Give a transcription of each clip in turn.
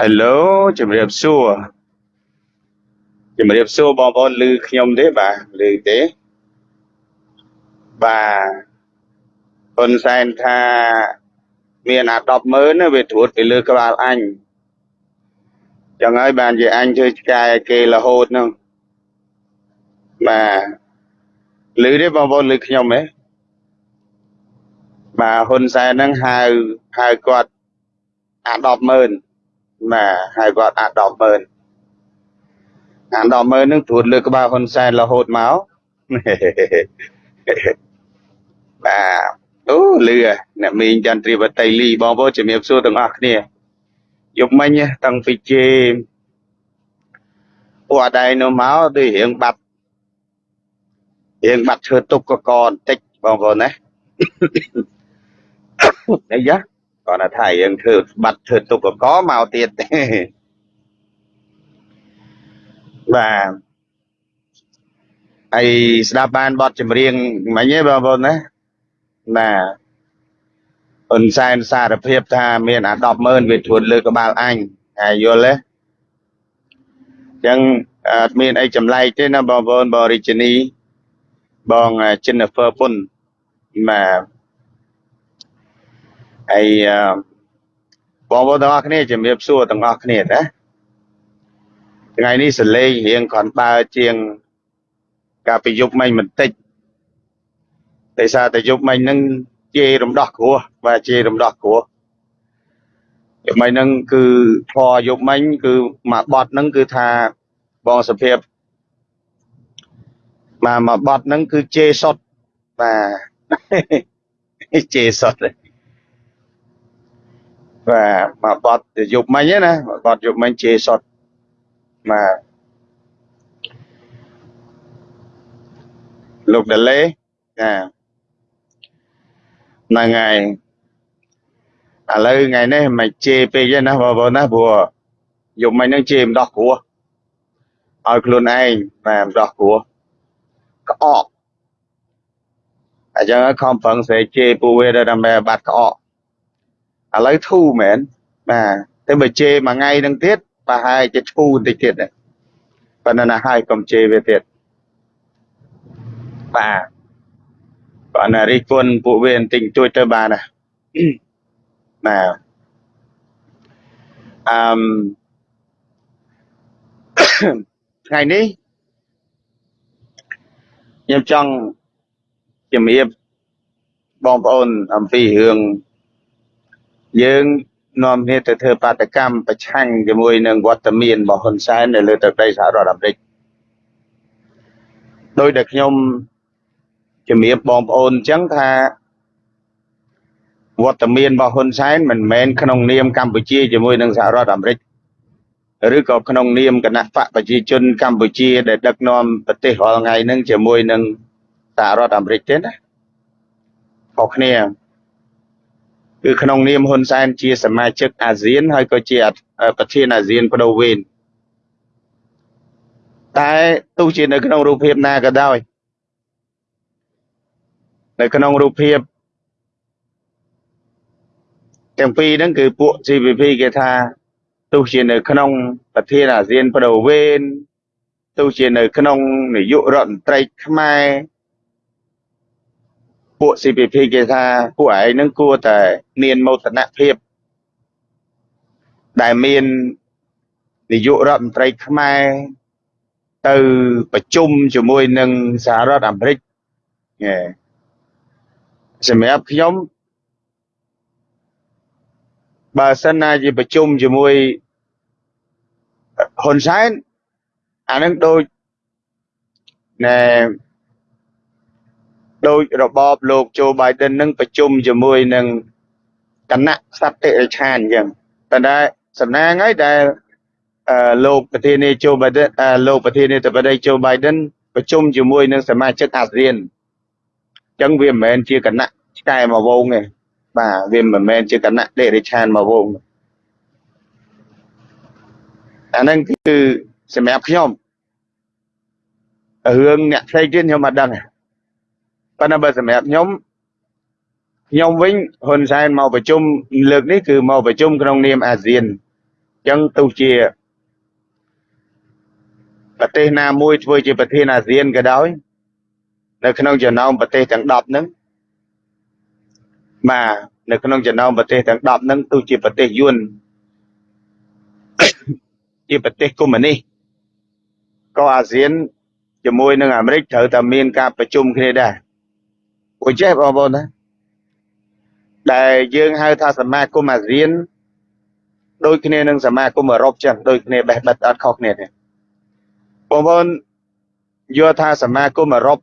Hello ជំរាបសួរជំរាបសួរបងប្អូនឮខ្ញុំទេបាទឮទេបាទហ៊ុនសែនថាមានអា100000ណាវាត្រួតពីលើក្បាលអញចឹងហើយបានជាអញធ្វើឆ្កែគេរហូតហ្នឹងបាទឮទេបងប្អូនឮខ្ញុំទេបាទហ៊ុនសែនហ្នឹងហៅហៅគាត់អា100000 បាទហៅគាត់អា100000អា100000ហ្នឹងត្រួតលើក្បាលហ៊ុនសែនរហូតមកបាទអូលឺអ្នកមីងចន្ទ្រីវតីលីបងប្អូនជំរាបសួរទាំងអស់គ្នាយប់មិញតាំងពីជេពួកអដែងនោះមកដូចរៀងបាត់រៀងបាត់ឈើទុកកកបន្តិចបងប្អូនណាអីយ៉ា គាត់ថារៀងធ្វើបាត់ឈើទុកកកមកទៀតបាទហើយស្ដាប់បានបទចម្រៀងមិញទេបងប្អូនណាបាទហ៊ុនសែនសារភាពថាមានអា100000វាទួនលើក្បាលអញហើយយល់ទេអញ្ចឹងអត់មានអីចម្លែកទេណាបងប្អូនបងរាជនីបង Jennifer ពុនបាទ ហើយបងប្អូនទាំងអស់គ្នាជំរាបសួរទាំងអស់គ្នាណាថ្ងៃនេះសលេងរៀងគ្រាន់បើជាងកាលពីយប់មិញបន្តិចដោយសារតែយប់មិញហ្នឹងជេររំដោះគ្រោះបាទជេររំដោះគ្រោះយប់មិញហ្នឹងគឺធរយប់មិញគឺមកបត់ហ្នឹងគឺថាបងសុភាពមកមកបត់ហ្នឹងគឺជេរសុតបាទជេរសុត បាទមកបត់យប់មិញណាមកបត់យប់មិញជេរសុតបាទលោកដលេចាហ្នឹងហើយឥឡូវថ្ងៃនេះមិនជេរពេកទេណាបងប្អូនណាព្រោះយប់មិញហ្នឹងជេរម្ដោះគ្រោះឲ្យខ្លួនឯងបាទម្ដោះគ្រោះក្អកអញ្ចឹងខំប្រឹងស្រែកជេរពួកវាដើម្បីបាត់ក្អក ឥឡូវធូរមែនបាទតែបើជេរមួយថ្ងៃហ្នឹងទៀតប្រហែលជាឈូបន្តិចទៀតប៉ុន្តែណាហើយកុំជេរវាទៀតបាទគាត់ណារិះគន់ពួកវាបន្តិចជួយទៅបានណាបាទអឺមថ្ងៃនេះខ្ញុំចង់ជំរាបបងប្អូនអំពីរឿង យើងនាំគ្នាទៅធ្វើបាតកម្មប្រឆាំងជាមួយនឹងវត្តមានរបស់ហ៊ុនសែននៅលើទឹកដីសហរដ្ឋអាមេរិកដោយដែលខ្ញុំជំរាបបងប្អូនអញ្ចឹងថាវត្តមានរបស់ហ៊ុនសែនមិនមែនក្នុងនាមកម្ពុជាជាមួយនឹងសហរដ្ឋអាមេរិកឬក៏ក្នុងនាមគណៈបកប្រជាជនកម្ពុជាដែលដឹកនាំប្រទេសរាល់ថ្ងៃហ្នឹងជាមួយនឹងសហរដ្ឋអាមេរិកទេណាខុសគ្នា គឺក្នុងនាមហ៊ុនសែនជាសមាជិកអាស៊ានហើយក៏ជាប្រធានអាស៊ានបដូវវេនតែទោះជានៅក្នុងរូបភាពណាក៏ដោយនៅក្នុងរូបភាពទាំងពីរហ្នឹងគឺពួក CPP គេថាទោះជានៅក្នុងប្រធានអាស៊ានបដូវវេនទោះជានៅក្នុងនាយករដ្ឋមន្ត្រីខ្មែរ ពួក CPP គេថាពួកឯងហ្នឹងគួរតែមានមោទនភាពដែលមាននាយករដ្ឋមន្ត្រីខ្មែរទៅប្រជុំជាមួយនឹងសហរដ្ឋអាមេរិកសម្រាប់ខ្ញុំបើសិនណាជាប្រជុំជាមួយហ៊ុនសែនអានឹងដូចណែ ដូចរបបលោកโจ Biden នឹងប្រជុំជាមួយនឹងគណៈសត្វតិរិឆានអញ្ចឹងតែដែលសំណាងហើយដែលអឺលោកប្រធានាធិបតី Joe Biden លោកប្រធានាធិបតី Joe Biden ប្រជុំជាមួយនឹងសមាជិកអាស៊ានអញ្ចឹងវាមិនមែនជាគណៈឆ្កែមកវងទេបាទវាមិនមែនជាគណៈដេរិឆានមកវងអាហ្នឹងគឺសម្រាប់ខ្ញុំរឿងអ្នកផ្សេងទៀតខ្ញុំអត់ដឹង ប៉ុន្តែបើសម្រាប់ខ្ញុំខ្ញុំវិញហ៊ុនសែនមកប្រជុំលើកនេះគឺមកប្រជុំក្នុងនាមអាស៊ានចឹងទោះជាប្រទេសណាមួយធ្វើជាប្រធានអាស៊ានក៏ដោយនៅក្នុងចំណោមប្រទេសទាំង10ហ្នឹងបាទនៅក្នុងចំណោមប្រទេសទាំង10ហ្នឹងទោះជាប្រទេសយួនជាប្រទេសកុម្មុយនីសក៏អាស៊ានជាមួយនឹងអាមេរិកត្រូវតែមានការប្រជុំគ្នាដែរ ពួកចេះបងប្អូនណាដែលយើងហៅថាសមាគមអាស៊ានដូចគ្នានឹងសមាគមអឺរ៉ុបចឹងដូចគ្នាបេះបិទអត់ខុសគ្នាទេបងប្អូនយល់ថាសមាគមអឺរ៉ុប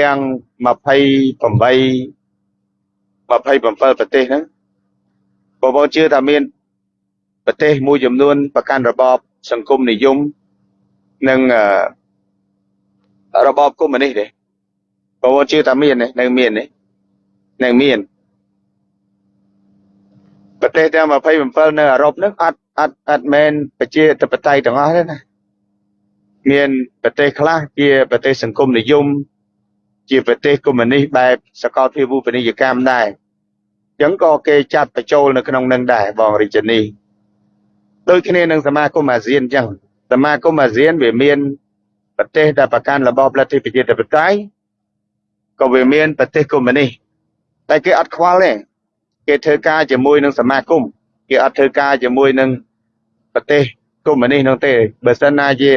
ទាំង28 27ប្រទេសហ្នឹងបងប្អូនជឿថាមានប្រទេសមួយចំនួនប្រកាន់របបសង្គមនិយមនិងរបបកុម្មុយនីសទេ បងប្អូនជឿថាមាននៅមាននៅមានប្រទេសទាំង27នៅអឺរ៉ុបហ្នឹងអត់អត់អត់មែនប្រជាធិបតេយ្យទាំងអស់ទេណាមានប្រទេសខ្លះជាប្រទេសសង្គមនិយមជាប្រទេសកុម្មុយនីសបែបសកលភាវូបនីយកម្មដែរអញ្ចឹងក៏គេចាត់បញ្ចូលនៅក្នុងនឹងដែរបងរាជនីដូចគ្នានឹងសមាគមអាស៊ានអញ្ចឹងសមាគមអាស៊ានវាមានប្រទេសដែលប្រកាន់របបលទ្ធិប្រជាធិបតេយ្យ ក៏វាមានប្រទេសកុម្មុយនីសតែគេអត់ខ្វល់ទេគេធ្វើការជាមួយនឹងសមាគមគេអត់ធ្វើការជាមួយនឹងប្រទេសកុម្មុយនីសនោះទេបើសិនណាជា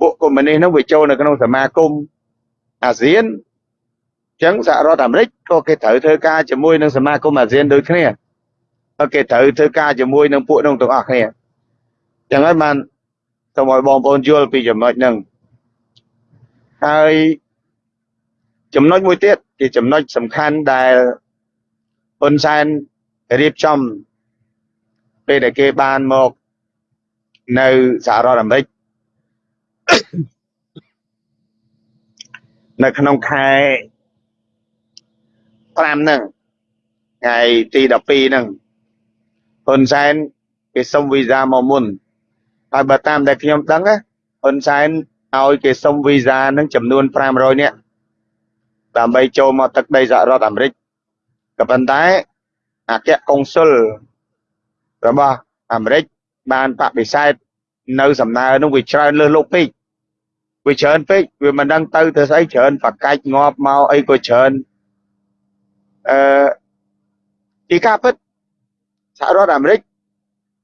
ពួកកុម្មុយនីសនោះវាចូលនៅក្នុងសមាគមអាស៊ានអញ្ចឹងសហរដ្ឋអាមេរិកក៏គេត្រូវធ្វើការជាមួយនឹងសមាគមអាស៊ានដូចគ្នាក៏គេត្រូវធ្វើការជាមួយនឹងពួកនោះទាំងអស់គ្នាអញ្ចឹងហើយបានសូមឲ្យបងប្អូនយល់ពីចំណុចហ្នឹងហើយ ចំណុចមួយទៀតជាចំណុចសំខាន់ដែលហ៊ុនសែនរៀបចំពេលដែលគេបានមកនៅសហរដ្ឋអាមេរិកនៅក្នុងខែ5ហ្នឹងថ្ងៃទី12ហ្នឹងហ៊ុនសែនគេសុំវីសាមកមុនហើយបើតាមដែលខ្ញុំដឹងណាហ៊ុនសែនឲ្យគេសុំវីសាហ្នឹងចំនួន500នាក់ ដើម្បីចូលមកទឹកដីសហរដ្ឋអាមេរិកក៏ប៉ុន្តែអគ្គកុងស៊ុលរបស់អាមេរិកបានបដិសេធនៅសំណើនោះវាច្រើនលើសលោកពេកវាច្រើនពេកវាមិនដឹងទៅទៅស្អីច្រើនបកាច់ងាប់មកអីក៏ច្រើនអឺពីការពិតសហរដ្ឋអាមេរិក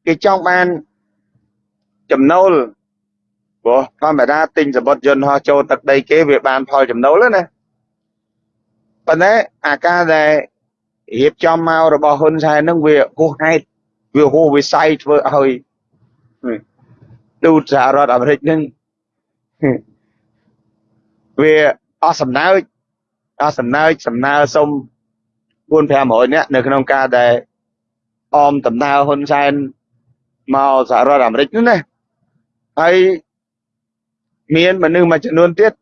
គេចង់បានចំណូលព្រោះធម្មតាទិញសម្បត្តិយន្តហោះចូលទឹកដីគេវាបានផលចំណូលណា ប៉ុន្តែអាការដែលរៀបចំមករបស់ហ៊ុនសែនហ្នឹងវាហួសហេតុវាហួសវិស័យធ្វើឲ្យទូតសហរដ្ឋអាមេរិកហ្នឹងវាអស់សំណើចអស់សំណើចសំណើសុំ4 500នាក់នៅក្នុងការដែលអមដំណើរហ៊ុនសែនមកសហរដ្ឋអាមេរិកនោះណាហើយមានមនុស្សមួយចំនួនទៀត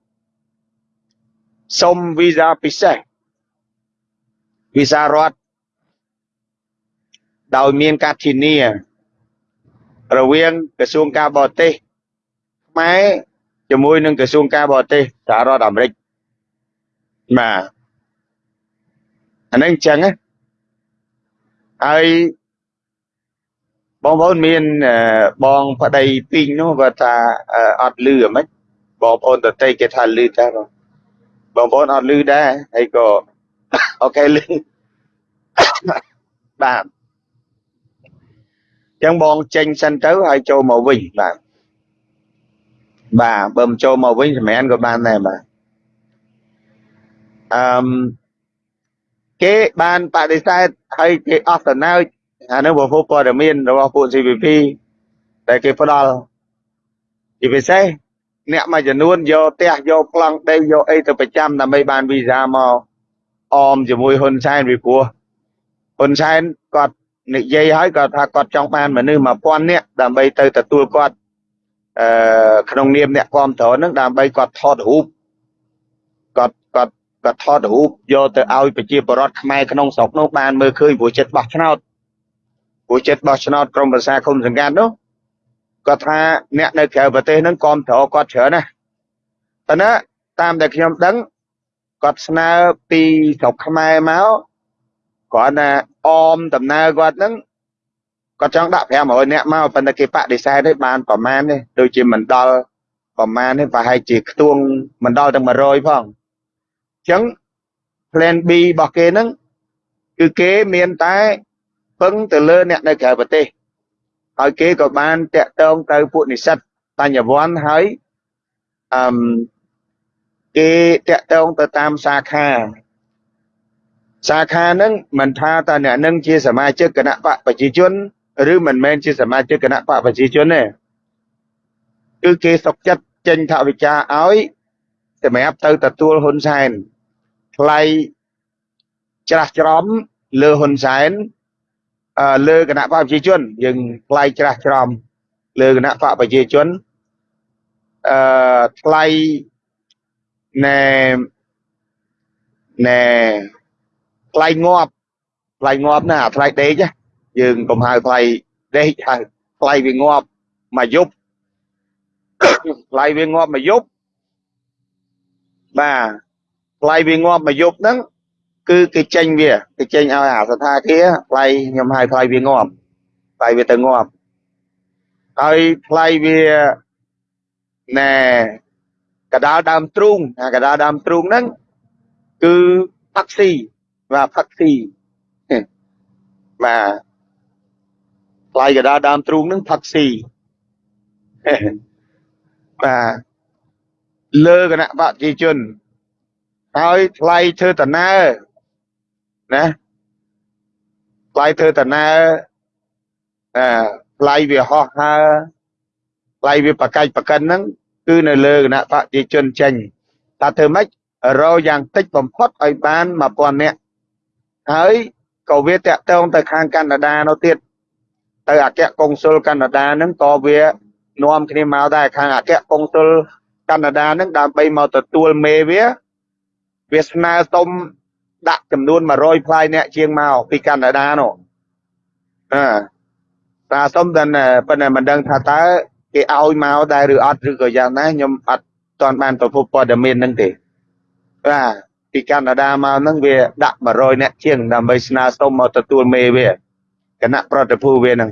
សុំវីសាពិសេស វីសារដ្ឋដោយមានការធានា រវាងក្រសួងការបរទេសខ្មែរជាមួយនឹងក្រសួងការបរទេសសហរដ្ឋអាមេរិកបាទអានឹងអញ្ចឹងណាហើយបងប្អូនមានបងប្តីពីងនោះគាត់ថាអត់លឺអ្មិចបងប្អូនតន្ត្រីគេថាលឺតែបងបងប្អូនអត់លឺដែរហើយក៏ អូខេលឺបាទចឹងបងចេញសិនទៅហើយចូលមកវិញបាទបាទបើមិនចូលមកវិញសម្រាប់ក៏បានដែរបាទអឺមគេបានបដិសេធហើយគេអស់តំណើចអានឹងប្រភពព័ត៌មានរបស់ពួក CVP តែគេផ្ដល់ជាពិសេសអ្នកមួយចំនួនយកផ្ទះយកប្លង់ដីយកអីទៅប្រចាំដើម្បីបានវីសាមក អមជាមួយហ៊ុនសែនពីព្រោះហ៊ុនសែនគាត់និយាយហើយគាត់ថាគាត់ចង់បានមនុស្ស1000នាក់ដើម្បីទៅទទួលគាត់អឺក្នុងនាមអ្នកគ្រប់គ្រងនឹងដើម្បីគាត់ថតរូបគាត់គាត់គាត់ថតរូបយកទៅឲ្យប្រជាពលរដ្ឋខ្មែរក្នុងស្រុកនោះបានមើលឃើញព្រោះចិត្តបោះឆ្នោតព្រោះចិត្តបោះឆ្នោតក្រមប្រសាគុំសង្កាត់នោះគាត់ថាអ្នកនៅក្រៅប្រទេសហ្នឹងគ្រប់គ្រងគាត់ច្រើនណាស់តែណាតាមដែលខ្ញុំដឹង គាត់ស្នើពីស្រុកខ្មែរមកគាត់ណាអមដំណើរគាត់ហ្នឹងគាត់ចង់ដាក់500នាក់មកប៉ុន្តែគេបដិសេធទេបានប្រមាណទេដូចជាមិនដល់ប្រមាណទេប្រហែលជាខ្ទួងមិនដល់ទាំង100ផងអញ្ចឹង plan B របស់គេហ្នឹងគឺគេមានតែពឹងទៅលើអ្នកនៅក្រៅប្រទេសហើយគេក៏បានតាក់ទងទៅពួកនិស្សិតបញ្ញវន្តហើយអឺ គេតាក់ទងទៅតាមសាខាសាខាហ្នឹងមិនថាតើអ្នកនឹងជាសមាជិកគណៈបកប្រជាជនឬមិនមែនជាសមាជិកគណៈបកប្រជាជនទេគឺគេសុកចិត្តចេញថវិកាឲ្យសម្រាប់ទៅទទួលហ៊ុនសែនថ្លៃច្រាស់ច្រំលើហ៊ុនសែនលើគណៈបកប្រជាជនយើងថ្លៃច្រាស់ច្រំលើគណៈបកប្រជាជនអឺថ្លៃ ណែណែថ្លៃងាប់ថ្លៃងាប់ណាអាថ្លៃដេកយើងកុំហៅថ្លៃដេកហៅថ្លៃវាងាប់មួយយប់ថ្លៃវាងាប់មួយយប់បាទថ្លៃវាងាប់មួយយប់ហ្នឹងគឺគេចេញវាគេចេញឲ្យអាសថាគារថ្លៃខ្ញុំហៅថ្លៃវាងាប់ថ្លៃវាទៅងាប់ហើយថ្លៃវាណែ កដាលដើមទ្រូងអាកដាលដើមទ្រូងហ្នឹងគឺផាក់ស៊ីបាទផាក់ស៊ីបាទថ្លៃកដាលដើមទ្រូងហ្នឹងផាក់ស៊ីបាទលើគណៈបកប្រជាជនហើយថ្លៃធ្វើតណើណាថ្លៃធ្វើតណើអឺថ្លៃវាហោះហើថ្លៃវាបកាច់បកិនហ្នឹង គឺនៅលើគណៈបកប្រជាជនចេញថាធ្វើម៉េចរកយ៉ាងតិចបំផុតឲ្យបាន1000នាក់ហើយក៏វាតាក់ទងទៅខាងកាណាដានោះទៀតទៅអគ្គកុងស៊ុលកាណាដាហ្នឹងក៏វានាំគ្នាមកដែរខាងអគ្គកុងស៊ុលកាណាដាហ្នឹងដើម្បីមកទទួលមេវាវាស្នើសុំដាក់ចំនួន100ផ្លាយអ្នកជាងមកពីកាណាដានោះអឺតាសុំតែប៉ុន្តែមិនដឹងថាតើ គេឲ្យមកដែរឬអត់ឬក៏យ៉ាងណាខ្ញុំអត់ទាន់បានប្រភពព័ត៌មានហ្នឹងទេបាទពីកាណាដាមកហ្នឹងវាដាក់100អ្នកជាងដើម្បីស្នើសុំមកទទួលមេវាគណៈប្រតិភូវាហ្នឹង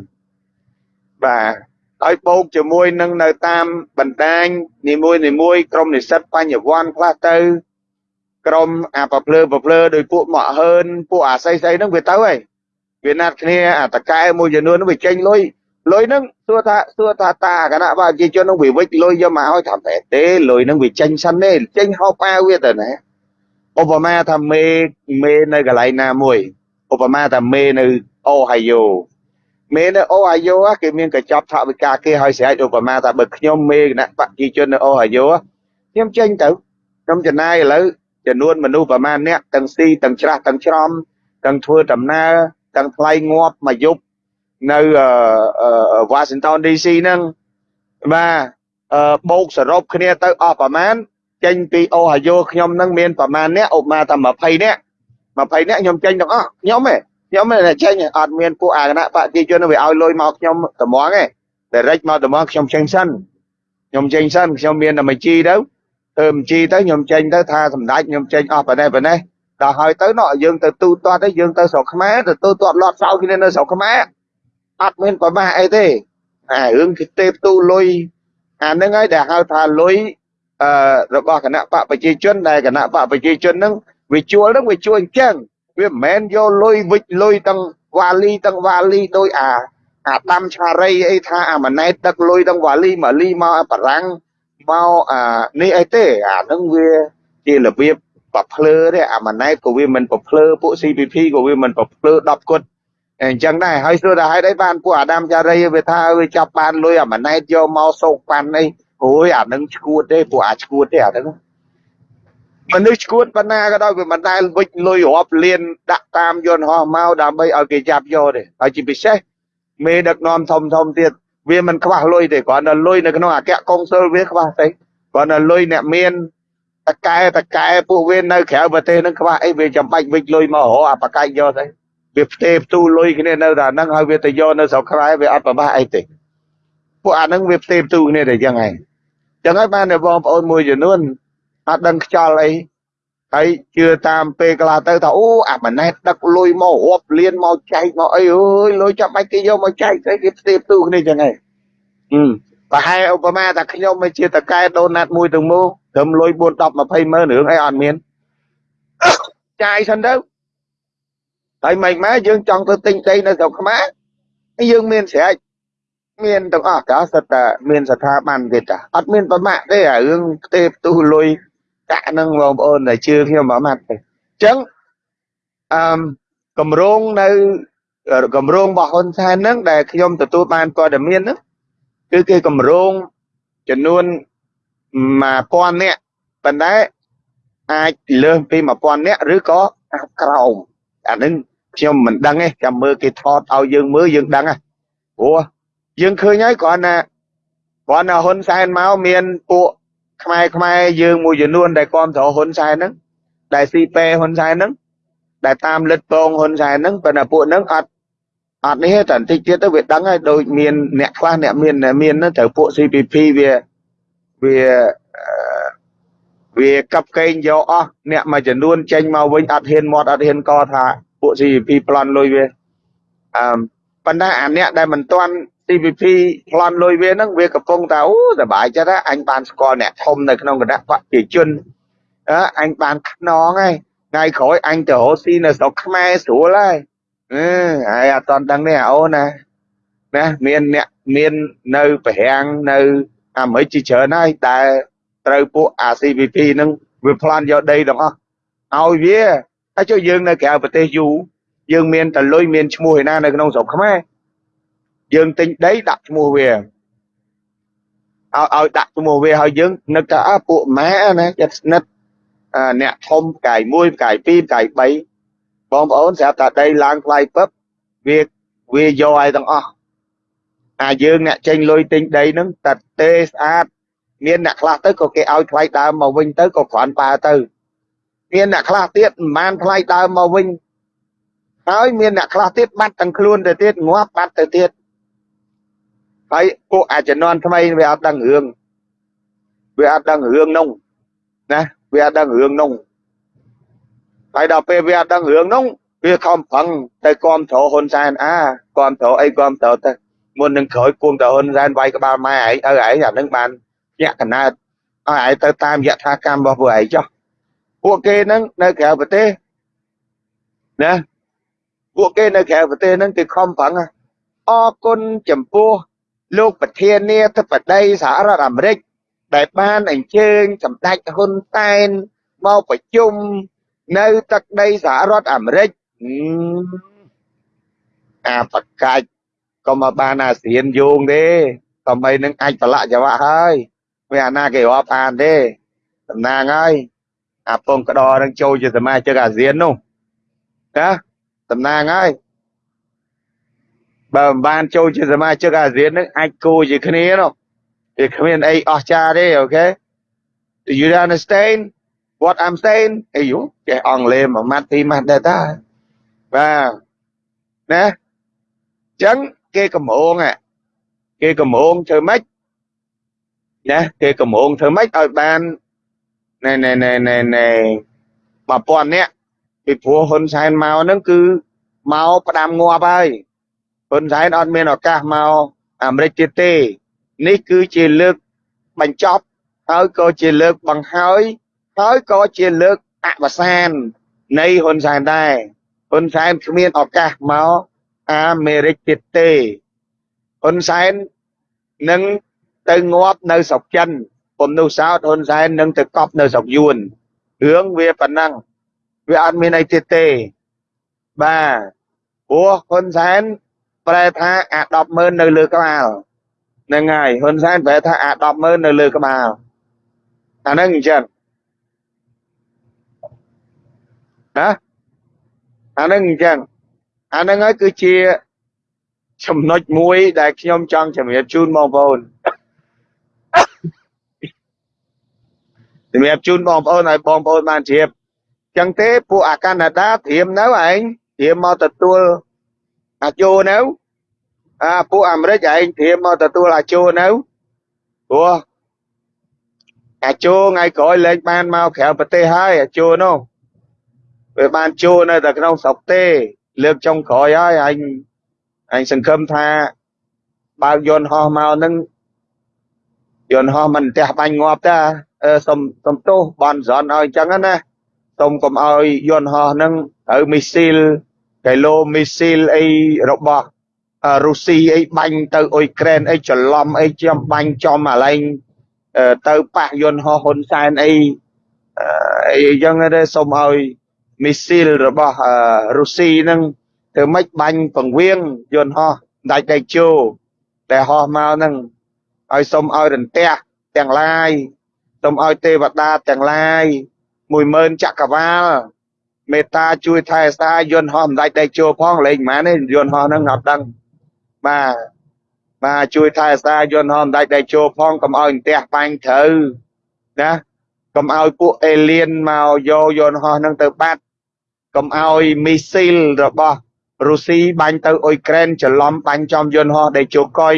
បាទហើយបូកជាមួយនឹងនៅតាមបណ្ដាញនីមួយនីមួយក្រុមនិស្សិតបញ្ញវន្តខ្លះទៅក្រុមអាប្រភ្លើប្រភ្លើដោយពួកមកហើនពួកអាស័យស្អីហ្នឹងវាទៅហើយវាណាត់គ្នាអាតកែមួយចំនួនហ្នឹងវាចេញលុយ លុយហ្នឹងសួរថាសួរថាតាគណៈប្រជាជនហ្នឹងវាវិចលុយយកមកឲ្យថាបែបទេលុយហ្នឹងវាចេញសិនទេចេញហោប៉ាវាទៅណាឧបមាថាមេមេនៅកន្លែងណាមួយឧបមាថាមេនៅអូហាយ៉ូមេនៅអូហាយ៉ូគេមានកញ្ចប់ថវិកាគេឲ្យស្រេចឧបមាថាបើខ្ញុំមេគណៈប្រជាជននៅអូហាយ៉ូខ្ញុំចេញទៅខ្ញុំចំណាយឥឡូវចំនួនមនុស្សប្រមាណអ្នកទាំងស៊ីទាំងច្រាស់ទាំងច្រំទាំងធ្វើដំណើរទាំងថ្លៃងាប់មួយយប់ នៅវ៉ាស៊ីនតោន DC ហ្នឹងបាទបូកសរុបគ្នាទៅអស់ប្រមាណចេញពីអូហាយ៉ូខ្ញុំហ្នឹងមានប្រមាណអ្នកឧបមាថា20អ្នក20អ្នកខ្ញុំចេញទាំងអស់ខ្ញុំទេខ្ញុំទេចេញអត់មានពួកអាគណៈបព្វជិជនវាឲ្យលុយមកខ្ញុំត្មងទេតែរិចមកត្មងខ្ញុំចេញសិនខ្ញុំចេញសិនខ្ញុំមានតែមួយជីទៅធ្វើបញ្ជីទៅខ្ញុំចេញទៅថាសម្ដេចខ្ញុំចេញអស់ប៉ុណ្ណេះប៉ុណ្ណេះដល់ហើយទៅណោះយើងទៅទូទាត់ទៅយើងទៅស្រុកខ្មែរទៅទូទាត់លាត់សោគ្នានៅស្រុកខ្មែរ អត់មានប្រមាសអីទេអារឿងគេទេផ្ទូលុយអាហ្នឹងហើយដែលហៅថាលុយអឺរបស់គណៈបកប្រជាជនដែលគណៈបកប្រជាជនហ្នឹងវាជួលហ្នឹងវាជួលអញ្ចឹងវាមិនមែនយកលុយវិចលុយទាំងវ៉ាលីទាំងវ៉ាលីដោយអាអាដាំឆារីអីថាអាម៉ណែតដឹកលុយទាំងវ៉ាលីម៉ាលីមកបារាំងមកអានេះអីទេអាហ្នឹងវាជារបៀបប្រភ្លើទេអាម៉ណែតក៏វាមិនប្រភ្លើពួក CPP ក៏វាមិនប្រភ្លើ10គត់ អញ្ចឹងដែរហើយសួរថាហេតុអីបានពួកអាដាមចារីវាថាវាចាប់បានលុយអាម៉ណែតយកមកសោកប៉ាន់អីអូយអានឹងឈួតទេពួកអាឈួតទេអាហ្នឹងមនុស្សឈួតប៉ុណ្ណាក៏ដោយវាមិនដែលវិចលុយរាប់លានដាក់តាមយន្តហោះមកដើម្បីឲ្យគេចាប់យកទេហើយជាពិសេសមេដឹកនាំធំធំទៀតវាមិនខ្វះលុយទេគ្រាន់តែលុយនៅក្នុងអគ្គកុងស៊ុលវាខ្វះទេគ្រាន់តែលុយអ្នកមានតកែតកែពួកវានៅក្រៅប្រទេសនឹងខ្វះអីវាចាំបាច់វិចលុយមករកអាបកាច់យកទៅ វាផ្ទេផ្ទូលុយគ្នានៅតែហ្នឹងហើយវាទៅយកនៅស្រុកខ្មែរវាអត់ប្រមាសអីទេពួកអាហ្នឹងវាផ្ទេផ្ទូគ្នាតែចឹងឯងចឹងហើយបានតែបងប្អូនមួយចំនួនអត់ដឹងខ្យល់អីហើយជឿតាមពេលកន្លះទៅថាអូអាម៉ណែតដឹកលុយមករាប់លានមកចែកមកអីអើយលុយចាំបាច់គេយកមកចែកស្អីគេផ្ទេរផ្ទូគ្នាចឹងហើយហឹមប្រហែលឧបមាថាខ្ញុំមិនជាតកែដូណាត់មួយទាំងមូលត្រឹមលុយ4 10 20ម៉ឺនរឿងអីអត់មានចាយសិនទៅ ហើយមិនម៉ែយើងចង់ទៅទិញដីនៅស្រុកខ្មែរយើងមានស្រេចមានទាំងអស់ក៏សិតតែមានស្ថាប័នគេតាអត់មានប្រមាក់ទេអារឿងផ្ទេផ្ទុះលុយកាក់នឹងបងប្អូនដែលជឿខ្ញុំប្រមាត់ទេអញ្ចឹងអឺកម្រងនៅកម្រងរបស់ហ៊ុនសែនហ្នឹងដែលខ្ញុំទទួលបានព័ត៌មានហ្នឹងគឺគេកម្រងចំនួន1000នាក់ប៉ុន្តែអាចលើសពី1000នាក់ឬក៏ក្រោមអានឹង ខ្ញុំមិនដឹងទេចាំមើលគេថតឲ្យយើងមើលយើងដឹងហ៎ព្រោះយើងឃើញហើយគ្រាន់តែគ្រាន់តែហ៊ុនសែនមកមានពួកខ្មែរខ្មែរយើងមួយចំនួនដែលគ្រប់គ្រងហ៊ុនសែនហ្នឹងដែលស៊ីពេហ៊ុនសែនហ្នឹងដែលតាមលិតពងហ៊ុនសែនហ្នឹងប៉ុន្តែពួកហ្នឹងអត់អត់នេះទេតែបន្តិចទៀតទៅវាដឹងហើយដូចមានអ្នកខ្លះអ្នកមានអ្នកមានហ្នឹងត្រូវពួក CPP វាវាវាកັບកេងយកអស់អ្នកមួយចំនួនចេញមកវិញអត់ហ៊ានមាត់អត់ហ៊ានកថា ពួក CPP ប្លន់លុយវាអឺប៉ុន្តែអាអ្នកដែលមិនទាន់ CPP ប្លន់លុយវាហ្នឹងវាកំពុងតែអូសប្បាយចិត្តអញបានស្គាល់អ្នកធំនៅក្នុងគណៈបព្វជិជនអើអញបានខ្នងហើយថ្ងៃក្រោយអញទៅរកស៊ីនៅស្រុកខ្មែរស្រួលហើយអឺហើយអត់តន់ដឹងទេអូនណាណាមានអ្នកមាននៅប្រាំងនៅអាមេរិកជាច្រើនហើយដែលត្រូវពួក ACPP ហ្នឹងវាប្លន់យកដីទាំងអស់ឲ្យវា ហើយចុះយើងនៅក្រៅប្រទេសយូរយើងមានតលុយមានឈ្មោះឯណានៅក្នុងស្រុកខ្មែរយើងទិញដីដាក់ឈ្មោះវាឲ្យឲ្យដាក់ឈ្មោះវាហើយយើងនឹកថាអើពួកម៉ែណាចិត្តស្និទ្ធអ្នកធំផ្កាយ1ផ្កាយ2ផ្កាយ3បងប្អូនស្រាប់តែដីឡើងថ្លៃពឹបវាវាយកឲ្យទាំងអស់អាយើងអ្នកចេញលុយទិញដីហ្នឹងតែទេស្អាតមានអ្នកខ្លះទៅក៏គេឲ្យថ្លៃដើមមកវិញទៅក៏គ្រាន់បើទៅ មានអ្នកខ្លះទៀតមិនបានថ្លៃដើមមកវិញហើយមានអ្នកខ្លះទៀតបាត់ទាំងខ្លួនទៅទៀតងាប់បាត់ទៅទៀតហើយពួកអាជំនាន់ថ្មីវាអត់ដឹងរឿងវាអត់ដឹងរឿងនោះណាវាអត់ដឹងរឿងនោះហើយដល់ពេលវាអត់ដឹងរឿងនោះវាខំប្រឹងទៅគ្រប់គ្រងហ៊ុនសែនអាគ្រប់គ្រងអីគ្រប់គ្រងទៅមុននឹងក្រោយគួងតហ៊ុនសែនវាយក្បាលម៉ែឯងឲ្យឯងអានឹងបានញាក់កណើតឲ្យឯងទៅតាមយថាកម្មរបស់ពួកឯងចុះ ពួកគេហ្នឹងនៅក្រៅប្រទេសណាពួកគេនៅក្រៅប្រទេសហ្នឹងគេខំប្រឹងអរគុណចំពោះលោកប្រធានាធិបតីសហរដ្ឋអាមេរិកដែលបានអញ្ជើញសម្ដេចហ៊ុនសែនមកប្រជុំនៅទឹកដីសហរដ្ឋអាមេរិកអាបកាច់ក៏មកបានអាស៊ានយោងទេតំបីនឹងអាចប្រឡាក់ចង្វាក់ហើយវាអាណាគេរាប់អានទេតំណាងហើយ អាពងក្តរនឹងចូលជាសមាជិកអាស៊ាននោះណាតំណាងហើយបើមិនបានចូលជាសមាជិកអាស៊ាននឹងអាចគោជាគ្នានោះវាគ្មានអីអស្ចារ្យទេអូខេ Do you understand what I'm saying អីយូចេះអង់គ្លេសមួយម៉ាត់ពីរម៉ាត់ដែរតាបាទណាចឹងគេកំងគេកំងធ្វើម៉េចណាគេកំងធ្វើម៉េចឲ្យបាន ណែណែណែណែណែ1000នាក់ពីព្រោះហ៊ុនសែនមកហ្នឹងគឺមកផ្ដាំងាប់ហើយហ៊ុនសែនអត់មានឱកាសមកអាមេរិកទៀតទេ នេះគឺជាលើកបញ្ចប់ហើយក៏ជាលើកបង្ហើយហើយក៏ជាលើកអវសាន នៃហ៊ុនសែនដែរហ៊ុនសែនគ្មានឱកាសមកអាមេរិកទៀតទេហ៊ុនសែននឹងទៅងាប់នៅស្រុកចិន ពុំនោះសោតហ៊ុនសែននឹងទៅកប់នៅស្រុកយួនរឿងវាប៉ុណ្ណឹងវាអត់មានអីទៀតទេបាទព្រោះហ៊ុនសែនប្រែថាអា100000នៅលើក្បាលហ្នឹងហើយហ៊ុនសែនប្រែថាអា100000នៅលើក្បាលអាហ្នឹងអញ្ចឹងណាអាហ្នឹងអញ្ចឹងអាហ្នឹងហើយគឺជាចំណុចមួយដែលខ្ញុំចង់ជម្រាបជូនបងប្អូន សម្រាប់ជូនបងប្អូនឲ្យបងប្អូនបានជ្រាបចឹងទេពួកអាកាណាដាត្រៀមនៅឯងត្រៀមមកទទួលអាជោនៅអាពួកអាមេរិកឯងត្រៀមមកទទួលអាជោនៅព្រោះអាជោថ្ងៃក្រោយលេខបានមកក្រៅប្រទេសហើយអាជោនោះវាបានជួនៅតែក្នុងស្រុកទេ លើកចុងក្រោយហើយអញអញសង្ឃឹមថាបើកយន្តហោះមកនឹងយន្តហោះមិនផ្ទះបាញ់ងាប់តា សុំសុំទោសបនសនឲ្យអញ្ចឹងណាសុំកុំឲ្យយន្តហោះនឹងត្រូវមីស៊ីលកីឡូមីស៊ីលអីរបស់រុស្ស៊ីអីបាញ់ទៅអ៊ុយក្រែនអីច្រឡំអីចំបាញ់ចំអាឡែងទៅប៉ះយន្តហោះហ៊ុនសែនអីអីចឹងទេសូមឲ្យមីស៊ីលរបស់រុស្ស៊ីនឹងធ្វើម៉េចបាញ់ពង្រៀងយន្តហោះដាច់ដៃជោដែលហោះមកនឹងឲ្យសូមឲ្យរន្ទះទាំងឡាយ សូមឲ្យទេវតាទាំងឡាយ10000ចក្រវាលមេត្តាជួយថែសាយន្តហោះមិនដាច់ដៃជោផងលេងមិនមែនទេយន្តហោះហ្នឹងអត់ដឹងបាទបាទជួយថែសាយន្តហោះមិនដាច់ដៃជោផងកុំឲ្យផ្ទះបាញ់ត្រូវណាកុំឲ្យពួកអេលៀនមកយកយន្តហោះហ្នឹងទៅបាត់កុំឲ្យមីស៊ីលរបស់រុស្ស៊ីបាញ់ទៅអ៊ុយក្រែនច្រឡំបាញ់ចំយន្តហោះដែលជោកុយ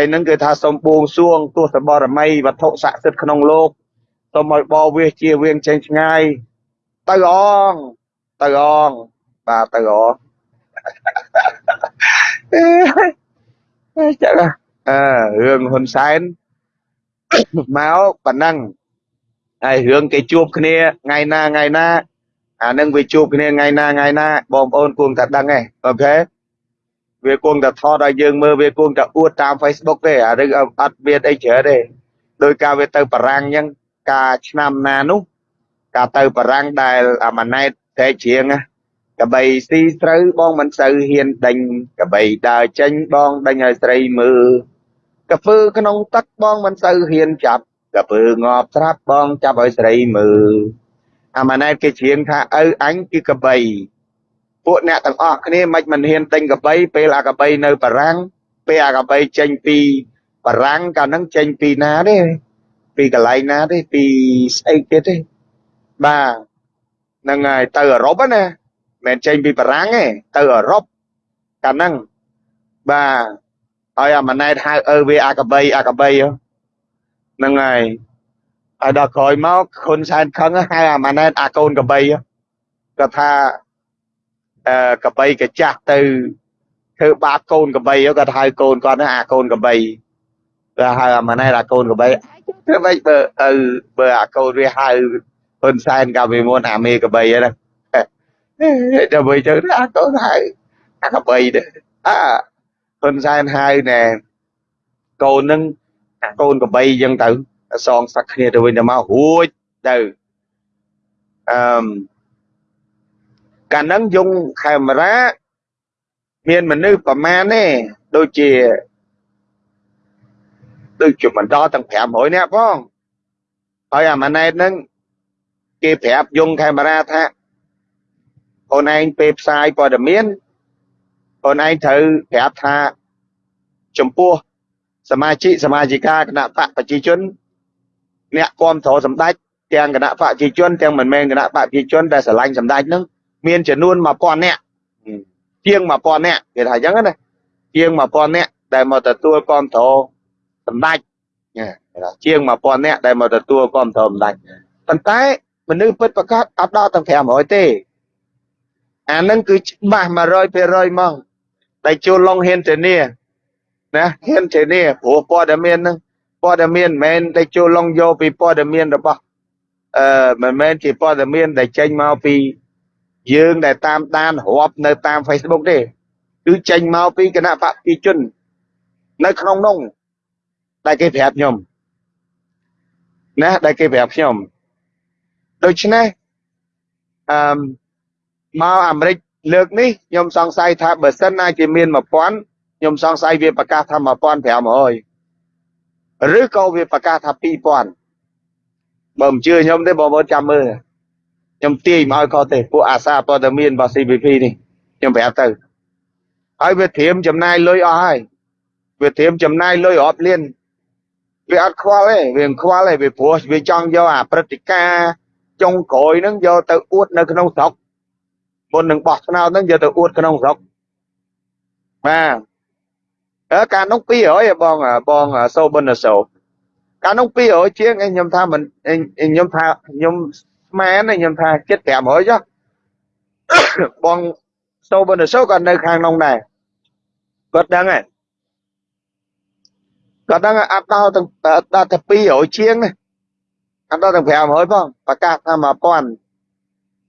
ហើយនឹងគឺថាសូមបួងសួងទស្សបរមីវត្ថុស័ក្តិសិទ្ធិក្នុងលោកសូមឲ្យបរវាសជាវៀងចេញឆ្ងាយទៅអងទៅអងបាទទៅអងចាអើរឿងហ៊ុនសែនមកប៉ុណ្ណឹងហើយរឿងគេជួបគ្នាថ្ងៃណាថ្ងៃណាអានឹងវាជួបគ្នាថ្ងៃណាថ្ងៃណាបងប្អូនគួរតែដឹងឯងអូខេ វាគួរតែថតឲ្យយើងមើលវាគួរតែអួតតាម Facebook ទេអារឿងអត់មានអីច្រើនទេដោយការវាទៅបារាំងអញ្ចឹងការឆ្នាំណានោះការទៅបារាំងដែលអាម៉ាណែតតែជ្រៀងកបីស៊ីស្រូវបងមិនសូវហ៊ានដេញកបីដើរចេញបងដេញឲ្យស្រីមើលកាពើក្នុងទឹកបងមិនសូវហ៊ានចាប់កាពើងាប់ស្រាប់បងចាប់ឲ្យស្រីមើលអាម៉ាណែតគេច្រៀងថាឪអញគឺកបី ពួកអ្នកទាំងអស់គ្នាមិនមិនហ៊ានទិញកបីពេលអាកបីនៅបារាំងពេលអាកបីចេញពីបារាំងកាលហ្នឹងចេញពីណាទេពីកន្លែងណាទេពីស្អីទៀតទេបាទហ្នឹងហើយទៅអឺរ៉ុបណាមិនចេញពីបារាំងទេទៅអឺរ៉ុបកាលហ្នឹងបាទហើយអាម៉ាណែតហៅអើវាអាកបីអាកបីហ្នឹងហើយហើយដល់ក្រោយមកហ៊ុនសែនខឹងហៅអាម៉ាណែតអាកូនកបីគាត់ថាអឺ កបីកចាស់ទៅធ្វើបាបកូនកបីគាត់ហៅកូនគាត់អាកូនកបីគាត់ហៅអាម៉ាណែតអាកូនកបីធ្វើម៉េចបើទៅបើអាកូនវាហៅហ៊ុនសែនកាលពីមុនអាមេកបីហ្នឹងដើម្បីទៅអាកូនហៅអាកបីទៅអាហ៊ុនសែនហៅណែកូននឹងអាកូនកបីអញ្ចឹងទៅសងសឹកគ្នាទៅវិញទៅមករួចទៅអឺម កាលហ្នឹងយកកាមេរ៉ាមានមនុស្សប្រមាណទេដូចជាដូចជាមិនដល់ទាំង500នាក់ផងហើយអាម៉ាណែតហ្នឹងគេប្រាប់យងកាមេរ៉ាថាអូនឯងពេលផ្សាយព័ត៌មានអូនឯងត្រូវប្រាប់ថាចំពោះសមាជិកសមាជិកាគណៈបកប្រជាជន អ្នកគ្រប់គ្រងសម្ដេចទាំងគណៈបកប្រជាជនទាំងមិនមែនគណៈបកប្រជាជនដែលស្រឡាញ់សម្ដេចនឹង មានចំនួន1000នាក់ជាង1000នាក់គេថាអញ្ចឹងណាជាង1000នាក់ដែលមកទទួលគ្រប់គ្រងសម្ដេចជាង1000នាក់ដែលមកទទួលគ្រប់គ្រងសម្ដេចប៉ុន្តែមនុស្សពិតប្រកបអត់ដល់ទាំង500ទេអានឹងគឺច្បាស់100%ហ្មងតែជួលឡុងហ៊ានធានាណាហ៊ានធានាព្រោះព័ត៌មានហ្នឹងព័ត៌មានមិនមែនតែជួលឡុងយកពីព័ត៌មានរបស់អឺមិនមែនជាព័ត៌មានដែលចេញមកពី យើងដែលតាមដានរាប់នៅតាម Facebook ទេគឺចេញមកពីគណៈបព្វជិជន នៅក្នុងនោះដែលគេប្រាប់ខ្ញុំណាដែលគេប្រាប់ខ្ញុំដូច្នេះអឺមកអាមេរិកលើកនេះខ្ញុំសង្ស័យថាបើសិនណាជាមាន1000ខ្ញុំសង្ស័យវាប្រកាសថា1500ឬក៏វាប្រកាសថា2000បើមិនជឿខ្ញុំទេបងប្អូនចាំមើល ខ្ញុំទាយមកឲ្យគាត់ទេពួកអាសាព័ត៌មានរបស់ CPP នេះខ្ញុំប្រាប់ទៅហើយវាត្រៀមចំណាយលុយអស់ហើយវាត្រៀមចំណាយលុយរាប់លានវាអត់ខ្វល់ទេវាមិនខ្វល់ទេវាព្រោះវាចង់យកអាព្រឹត្តិការណ៍ចុងក្រោយហ្នឹងយកទៅអួតនៅក្នុងស្រុកមុននឹងបោះឆ្នោតហ្នឹងយកទៅអួតក្នុងស្រុកបាទអើការនោះ200បងបងសូប៊ុនសូកាលនោះ200ជាងឯងខ្ញុំថាមិនឯងខ្ញុំថាខ្ញុំ ស្មានឯងខ្ញុំថាចិត្ត500ចុះបងសូបនសូក៏នៅខាងនោះដែរគាត់ដឹងហើយគាត់ដឹងអត់ដល់ទាំងដល់តែ200ជាងណាអត់ដល់ទាំង500ផងប្រកាសថា1000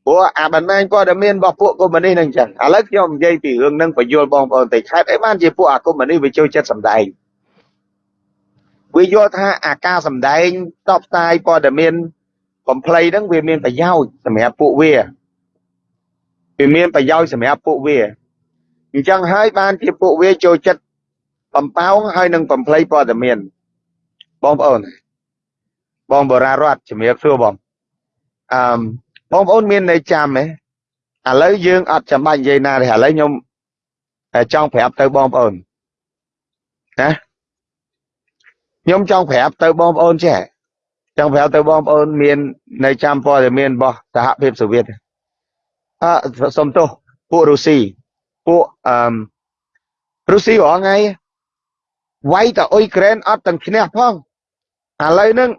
ព្រោះអាបណ្ដាញព័ត៌មានរបស់ពួកកុម្មុយនីសនឹងចឹងឥឡូវខ្ញុំនិយាយពីរឿងនឹងបញ្យល់បងប្អូនតិចខេតអីបានជាពួកអាកុម្មុយនីសវាចូលចិត្តសម្ដែងវាយល់ថាអាការសម្ដែងតបផ្សាយព័ត៌មាន កំភ្លៃហ្នឹងវាមានប្រយោជន៍សម្រាប់ពួកវាវាមានប្រយោជន៍សម្រាប់ពួកវាអញ្ចឹងហើយបានជាពួកវាចូលចិត្តបំផោងហើយនឹងបំភ្លៃព័ត៌មានបងប្អូនបងបរារតជំរាបសួរបងអឺបងប្អូនមានន័យចាំទេឥឡូវយើងអត់ចាំបាច់និយាយណាទេឥឡូវខ្ញុំចង់ប្រាប់ទៅបងប្អូនណាខ្ញុំចង់ប្រាប់ទៅបងប្អូនចេះ ចង់ប្រាប់ទៅបងប្អូនមាននៅចាំព័ត៌មានរបស់សហភាពសូវៀតអឺសុំទោសពួករុស្ស៊ីពួកអឺរុស្ស៊ីរងថ្ងៃវាយតែអ៊ុយក្រែនអត់ទាំងឈ្នះផងឥឡូវហ្នឹង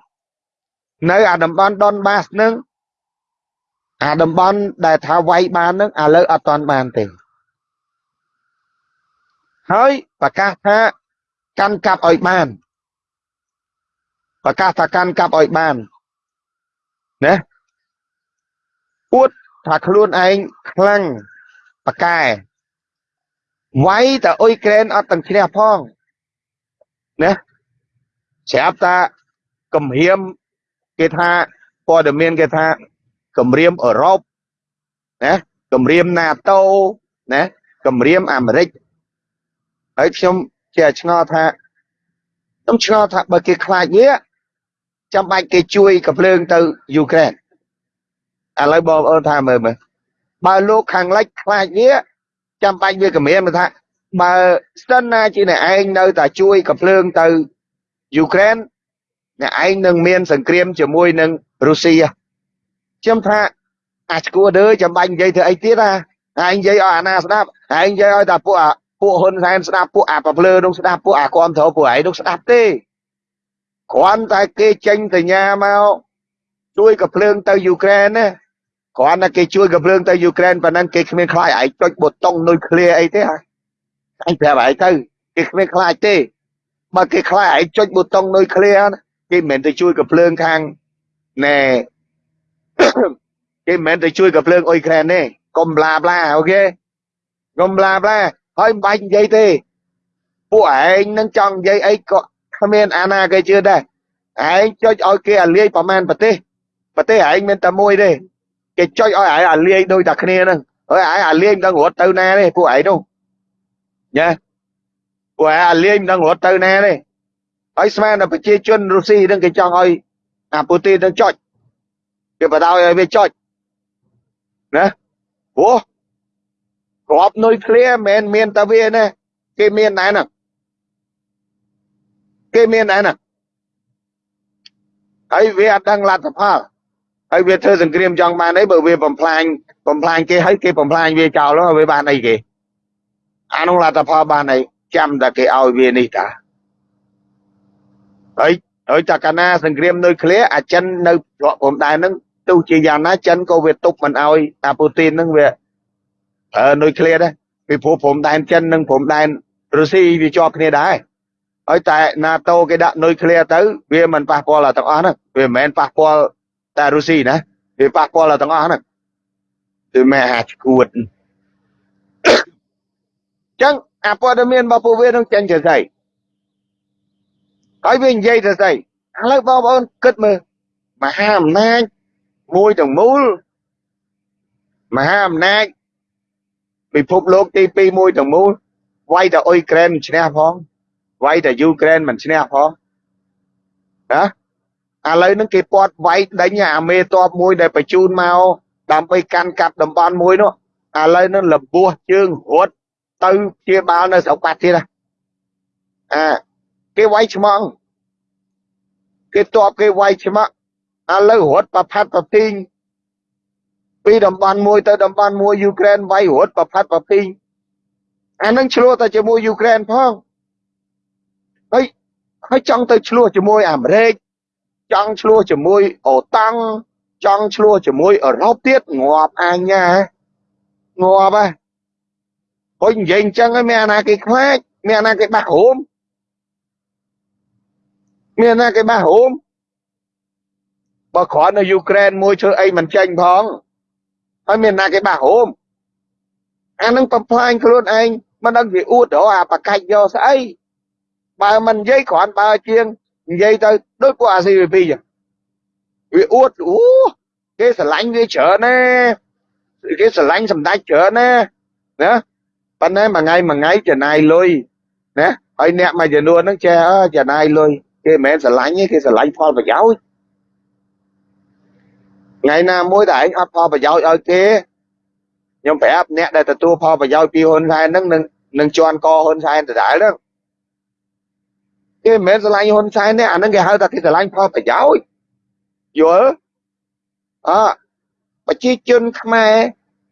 នៅអាតំបន់ដុនបាសហ្នឹងអាតំបន់ដែលថាវាយបានហ្នឹងឥឡូវអត់ទាន់បានទេហើយប្រកាសថាកាន់កាប់ឲ្យបាន ប្រកាសថាកាន់កាប់ឲ្យបានណាអួតថាខ្លួនឯងខ្លាំងប៉កែវាយតែអ៊ុយក្រែនអត់ទាំងឈ្នះផងណាស្រាប់តាគម្រាមគេថាព័ត៌មានគេថាគម្រាមអឺរ៉ុបណាគម្រាម NATO ណាគម្រាមអាមេរិកហើយខ្ញុំជាឆ្ងល់ថាខ្ញុំឆ្ងល់ថាបើគេខ្លាចវា ចាំបាច់គេជួយកំភ្លើងទៅយូក្រែនឥឡូវបងប្អូនថាមើលមើលបើលោកខាងលិចខ្លាចវាចាំបាច់វាគម្រាមថាបើស្តិនណាជាអ្នកឯងនៅតែជួយកំភ្លើងទៅយូក្រែនអ្នកឯងនឹងមានសង្គ្រាមជាមួយនឹងរុស្ស៊ីខ្ញុំថាអាឈួរដើចាំបាច់និយាយធ្វើអីទៀតណាឯងនិយាយឲ្យអាណាស្ដាប់ឯងនិយាយឲ្យតែពួកពួកហ៊ុនសែនស្ដាប់ពួកអាប្រភ្លើនោះស្ដាប់ពួកអាគាំទ្រពួកឯងនោះស្ដាប់ទេ គ្រាន់តែគេចេញសញ្ញាមកជួយកំភ្លើងទៅយូក្រែនណាគ្រាន់តែគេជួយកំភ្លើងទៅយូក្រែនប៉ុណ្ណឹងគេគ្មានខ្លាចឯងចុចប៊ូតុងនុយក្លេអីទេអញប្រាប់ឯងទៅគេគ្មានខ្លាចទេបើគេខ្លាចឯងចុចប៊ូតុងនុយក្លេណាគេមិនមែនទៅជួយកំភ្លើងខាងណែគេមិនមែនទៅជួយកំភ្លើងអ៊ុយក្រែនទេកុំប្លាប្លាអូខេកុំប្លាប្លាហើយមិនបាច់និយាយទេពួកឯងនឹងចង់និយាយអីក៏ គ្មានអាណាគេជឿដែរឯងចុចឲ្យគេអាលាយប្រមាណប្រទេសប្រទេសឯងមានតែមួយទេគេចុចឲ្យឯងអាលាយដូចតែគ្នាហ្នឹងហើយឯងអាលាយមិនដឹងរត់ទៅណាទេពួកឯងនោះញ៉ាពួកឯងអាលាយមិនដឹងរត់ទៅណាទេហើយស្មានតែប្រជាជនរុស្ស៊ីនឹងគេចង់ឲ្យអាពូទីននឹងចុចគេបដ ாய் ឲ្យវាចុចណាព្រោះក្របនុយក្លេមិនមានតែវាណាគេមានដែរណា គេមានដែរណាហើយវាអត់ដឹងលទ្ធផលហើយវាធ្វើសង្គ្រាមចង់បានអីបើវាបំផ្លាញបំផ្លាញគេហើយគេបំផ្លាញវាចោលហើយវាបានអីគេអានោះលទ្ធផលបានអីចាំតែគេឲ្យវានេះតាហើយហើយតែកាលណាសង្គ្រាមនុយក្លេអាចិននៅច្រកព្រំដែនហ្នឹងទោះជាយ៉ាងណាចិនក៏វាទប់មិនឲ្យអាពូទីនហ្នឹងវាប្រើនុយក្លេដែរពីព្រោះព្រំដែនចិននិងព្រំដែនរុស្ស៊ីវាជាប់គ្នាដែរ ហើយតែ NATO គេដាក់នុយក្លេទៅវាមិនប៉ះពាល់ដល់ទាំងអស់ហ្នឹងវាមិនមែនប៉ះពាល់តែរុស្ស៊ីណាវាប៉ះពាល់ដល់ទាំងអស់ហ្នឹងគឺមិនអាចឈួតអញ្ចឹងអាព័ត៌មានរបស់ពួកវានឹងចេញទៅស្អីហើយវានិយាយទៅស្អីឥឡូវបងប្អូនគិតមើលមហាអំណាចមួយទាំងមូលមហាអំណាចពិភពលោកទី2មួយទាំងមូលវាយតែអ៊ុយក្រែនមិនឈ្នះផង វាយតែយូក្រែនមិនឈ្នះផងណាឥឡូវហ្នឹងគេពាត់វាយដេញអាមេតបមួយដែលបញ្ជូនមកដើម្បីកាន់កាប់តំបន់មួយនោះឥឡូវហ្នឹងលបោះជើងរត់ទៅជាបាលនៅស្រុកបាត់ទៀតណាអាគេវាយឆ្មងគេតបគេវាយឆ្មាក់ឥឡូវរត់ប្រផាត់ប្រទីងពីតំបន់មួយទៅតំបន់មួយយូក្រែនវាយរត់ប្រផាត់ប្រទីងអានឹងឆ្លោះតែជាមួយយូក្រែនផង ហើយហើយចង់ទៅឆ្លោះជាមួយអាមេរិកចង់ឆ្លោះជាមួយអូតាំងចង់ឆ្លោះជាមួយអឺរ៉ុបទៀតងាប់អញណាងាប់ហ៎ហុយនិយាយអញ្ចឹងហើយមានអាណាគេខ្លាចមានអាណាគេបាក់ហូមមានអាណាគេបាក់ហូមបើគ្រាន់នៅយូក្រែនមួយធ្វើអីមិនចេញផងហើយមានណាគេបាក់ហូមអានឹងបំផ្លាញខ្លួនឯងមិនដឹងវាអួតរកអាបកាច់យកស្អី បើមិននិយាយគ្រាន់បើជាងនិយាយទៅដូចពួកអា CVP ចឹងវាអួតអូគេស្រឡាញ់វាច្រើនណាគេស្រឡាញ់សម្ដេចច្រើនណាណាប៉ុន្តែមួយថ្ងៃមួយថ្ងៃចំណាយលុយណាហើយអ្នកមួយចំនួនហ្នឹងចេះអើចំណាយលុយគេមិនមែនស្រឡាញ់ទេគេស្រឡាញ់ផលប្រយោជន៍ថ្ងៃណាមួយតែឯងអត់ផលប្រយោជន៍ឲ្យគេខ្ញុំប្រាប់អ្នកដែលទទួលផលប្រយោជន៍ពីហ៊ុនសែនហ្នឹងនឹងនឹងជន់កហ៊ុនសែនដដែលហ្នឹង គេមិនមែនស្រឡាញ់ហ៊ុនសែនទេអាហ្នឹងគេហៅថាគេស្រឡាញ់ផលប្រយោជន៍យល់អប្រជាជនខ្មែរ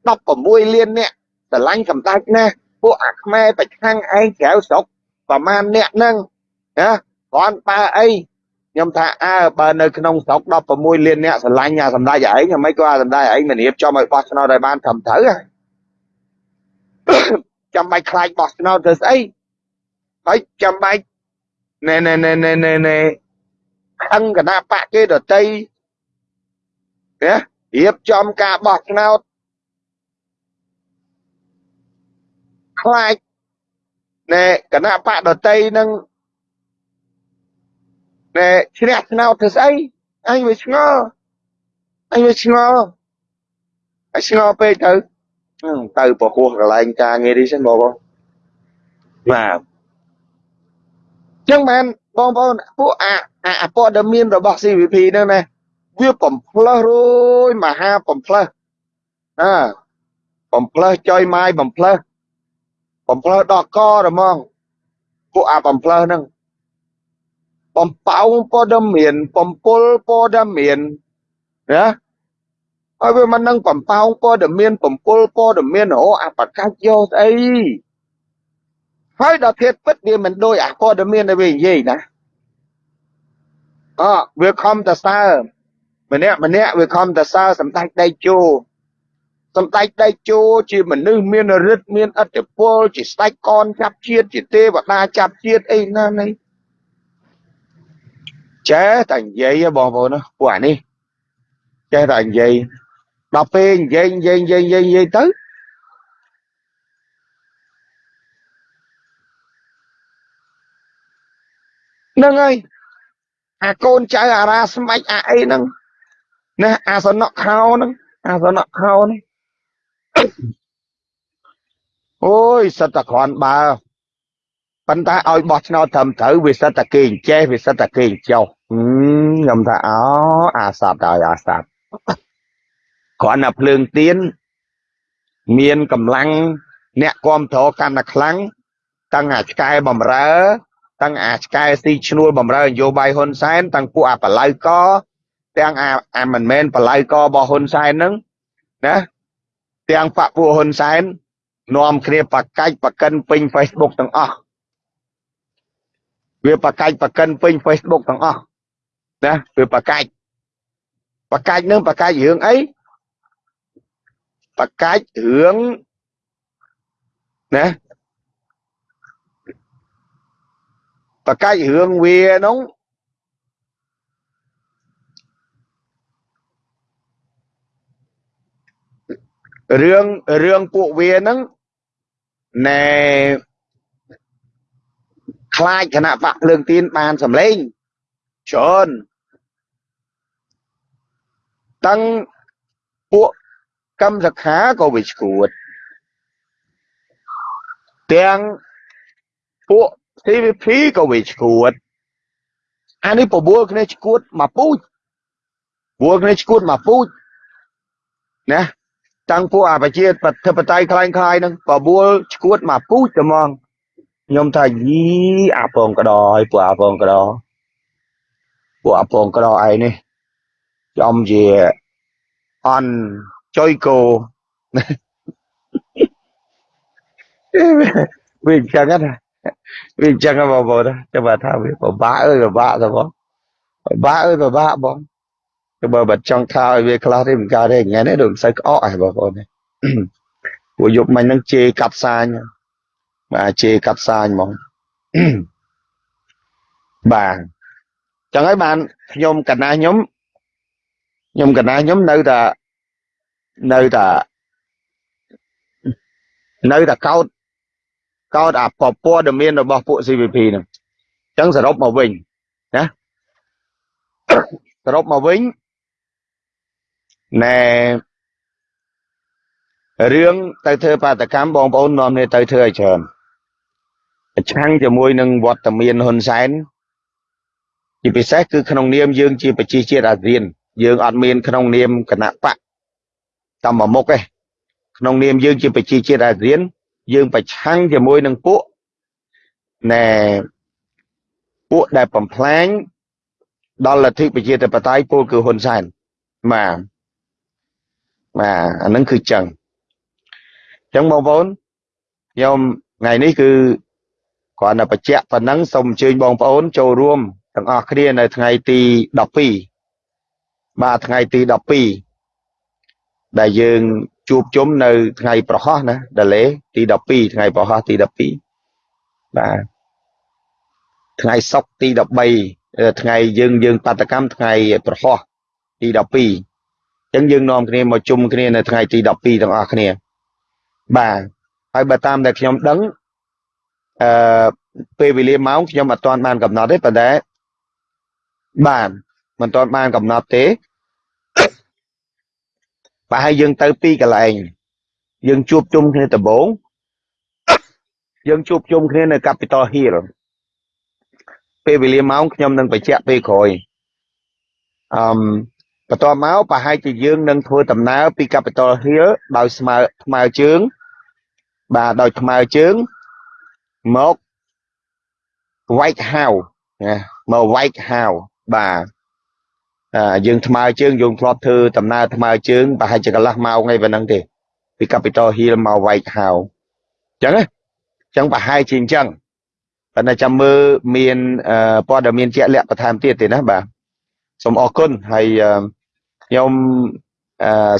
16លានអ្នកស្រឡាញ់សម្ដេចណាស់ពួកអាខ្មែរប្រឆាំងឯងក្រៅស្រុកប្រមាណអ្នកហ្នឹងណាគាត់បើអីខ្ញុំថាអើបើនៅក្នុងស្រុក16លានអ្នកស្រឡាញ់អាសម្ដេចឯងមិនក៏អាសម្ដេចឯងមិនរៀបចំឲ្យបោះឆ្នោតឲ្យបានត្រឹមត្រូវចាំបាច់ខ្លាចបោះឆ្នោតទៅស្អីហើយចាំបាច់ ណែណែណែណែណែណែខឹងគណៈបកគេដតីណារៀបចំការបោះឆ្នោតខ្លាចណែគណៈបកដតីនឹងណែឈ្នះឆ្នោតធ្វើស្អីអញវាឆ្ងល់អញវាឆ្ងល់អញឆ្ងល់ពេកទៅទៅពហោះកន្លែងការងារនេះសិនបងបងបាទ ចឹងបានបងប្អូនពួកអាអាព័ត៌មានរបស់ CVP ហ្នឹងណាវាបំផ្លើសរួយមហាបំផ្លើសណាបំផ្លើសចុយម៉ាយបំផ្លើសបំផ្លើសដល់កហ្មងពួកអាបំផ្លើសហ្នឹងបំពៅព័ត៌មានបំពុលព័ត៌មានណាហើយវាមិននឹងបំពៅព័ត៌មានបំពុលព័ត៌មានអូអាបកាច់យកស្អី ហើយដល់ធៀបពិតវាមិនដូចអាព័ត៌មានដែលវានិយាយណាអវាខំតសើម្នាក់ម្នាក់វាខំតសើសម្ដេចដៃជោសម្ដេចដៃជោជាមនុស្សមានរិទ្ធមានអធិពលជាស្ដេចកនចាប់ជាតិជាទេវតាចាប់ជាតិអីណានេះចេះតែនិយាយបងប្អូនពួកអានេះចេះតែនិយាយដល់ពេលនិយាយនិយាយនិយាយនិយាយនិយាយទៅ ហ្នឹងហើយអាកូនចៅអារាស្មាច់អាអីហ្នឹងណាអាសនៈខោហ្នឹងអាសនៈខោនេះអូយសិតតែគ្រាន់បើប៉ុន្តែឲ្យបោះឆ្នោតត្រឹមត្រូវវាសិតតែគេអញ្ចេះវាសិតតែគេអញ្ចោះខ្ញុំថាអូអាសត្វហើយអាសត្វគ្រាន់តែភ្លើងទៀនមានកម្លាំងអ្នកគ្រប់គ្រងកាន់តែខ្លាំងតាំងអាឆ្កែបំរើ តាំងអាឆ្កែស៊ីឈ្នួលបំរើនយោបាយហ៊ុនសែនតាំងពួកអាបលៅកទាំងអាអាមិនមែនបលៅករបស់ហ៊ុនសែនហ្នឹងណាទាំងបពពួកហ៊ុនសែននាំគ្នាបកាច់បកិនពេញ Facebook ទាំងអស់វាបកាច់បកិនពេញ Facebook ទាំងអស់ណាវាបកាច់បកាច់នឹងបកាច់រឿងអីបកាច់រឿងណា បកាច់រឿងវានោះរឿងរឿងពួកវាហ្នឹងណែខ្លាចគណៈបកភ្លើងទៀនបានសម្លេងច្រើនតាំងពួកកម្មសខាក៏វាឈួតទាំងពួក TVP ក៏វាឈួតអានេះ9គ្នាឈួតមកពូជ9គ្នាឈួតមកពូជណាតាំងពួកអាប្រជាធិបតេយ្យខ្លាំងខ្លាយហ្នឹង9ឈួតមកពូជតែហ្មងខ្ញុំថាយីអាពងកដហើយពួកអាពងកដពួកអាពងកដឯនេះចំជាអន់ចុយគោវាចឹងណា វាអញ្ចឹងហ៎បងប្អូនចាំបើថាវាពិបាកអើយពិបាកទៅបងពិបាកអើយពិបាកបងទៅបើបាត់ចង់ថាឲ្យវាខ្លះទេមិនកើតទេថ្ងៃនេះដូចមិនសូវក្អកហ៎បងប្អូនពួកយប់មិញហ្នឹងជេរកាត់សាញបាទជេរកាត់សាញហ្មងបាទចឹងហើយបានខ្ញុំកណាខ្ញុំខ្ញុំកណាខ្ញុំនៅតែនៅតែនៅតែកោត កោតអាពព័ត៌មានរបស់ពួក CVP ហ្នឹងអញ្ចឹងសរុបមកវិញណាសរុបមកវិញណែរឿងទៅធ្វើបាតកម្មបងប្អូននាំគ្នាទៅធ្វើឲ្យច្រើនប្រឆាំងជាមួយនឹងវត្តមានហ៊ុនសែនជាពិសេសគឺក្នុងនាមយើងជាប្រជាជាតិអាស៊ាន យើងអត់មានក្នុងនាមគណៈបកតាមមុខទេក្នុងនាមយើងជាប្រជាជាតិអាស៊ាន យើងប្រឆាំងជាមួយនឹងពួកណែពួកដែលបំផ្លាញដល់លទ្ធិប្រជាធិបតេយ្យពលគឺហ៊ុនសែនបាទបាទអានឹងគឺចឹងចឹងបងប្អូនខ្ញុំថ្ងៃនេះគឺគ្រាន់តែបញ្ជាក់ប៉ុណ្ណឹងសូមអញ្ជើញបងប្អូន ចូលរួមទាំងអស់គ្នានៅថ្ងៃទី12បាទថ្ងៃទី12ដែលយើង ជួបជុំនៅថ្ងៃប្រហោះណាដលេទី12ថ្ងៃប្រហោះទី12បាទថ្ងៃសុក្រទី13ថ្ងៃយើងយើងបដកម្មថ្ងៃប្រហោះទី12អញ្ចឹងយើងនាំគ្នាមកជុំគ្នានៅថ្ងៃទី12ទាំងអស់គ្នាបាទហើយបើតាមដែលខ្ញុំដឹងអឺពេលវេលាម៉ោងខ្ញុំអត់ទាន់បានកំណត់ទេប៉ុន្តែបាទមិនទាន់បានកំណត់ទេ បើឲ្យយើងទៅពីកន្លែងយើងជួបជុំគ្នាដំបូងយើងជួបជុំគ្នានៅ Capital Hill ពេលវេលាម៉ោងខ្ញុំនឹងបញ្ជាក់ពេលក្រោយអឺបន្ទាប់មកប្រហែលជាយើងនឹងធ្វើដំណើរពី Capital Hill ដោយស្មើថ្មើរជើង បាទដោយថ្មើរជើងមក White House ណាមក White House បាទ យើងថ្មើរជើងយើងធ្លាប់ធ្វើដំណើរថ្មើរជើងប្រហែលជាកន្លះម៉ោងអីប៉ុណ្ណឹងទេពី Capitol Hill មក White House អញ្ចឹងណាអញ្ចឹងប្រហែលជាអញ្ចឹងប៉ុន្តែចាំមើលមានព័ត៌មានជាក់លាក់បន្ថែមទៀតទេណាបាទសូមអរគុណហើយខ្ញុំ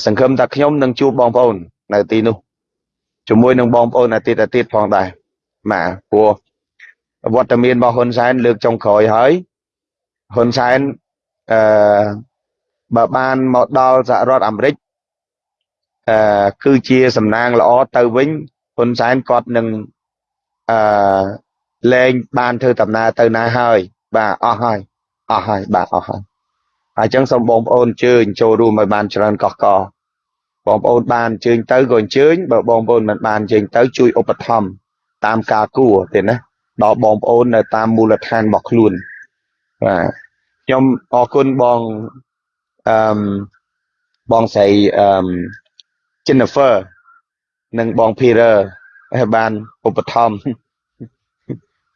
សង្ឃឹមថាខ្ញុំនឹងជួបបងប្អូននៅទីនោះជាមួយនឹងបងប្អូនអាទិត្យអាទិត្យផងដែរបាទព្រោះវត្តមានរបស់ហ៊ុនសែនលើកចុងក្រោយហើយហ៊ុនសែន អឺបើបានមកដល់សហរដ្ឋអាមេរិកអឺគឺជាសំណាងល្អទៅវិញហ៊ុនសែនគាត់នឹងអឺលែងបានធ្វើដំណើរទៅណាហើយបាទអស់ហើយអស់ហើយបាទអស់ហើយហើយចឹងសូមបងប្អូនអញ្ជើញចូលរួមឲ្យបានច្រើនកោះកោបងប្អូនបានអញ្ជើញទៅក៏អញ្ជើញបើបងប្អូនមិនបានអញ្ជើញទៅជួយឧបត្ថម្ភតាមការគួរទេណាដល់បងប្អូននៅតាមមូលដ្ឋានរបស់ខ្លួនបាទ ខ្ញុំអរគុណបងអឺបងស្រីអឺ Jennifer និងបង Peter ហើយបានឧបត្ថម្ភ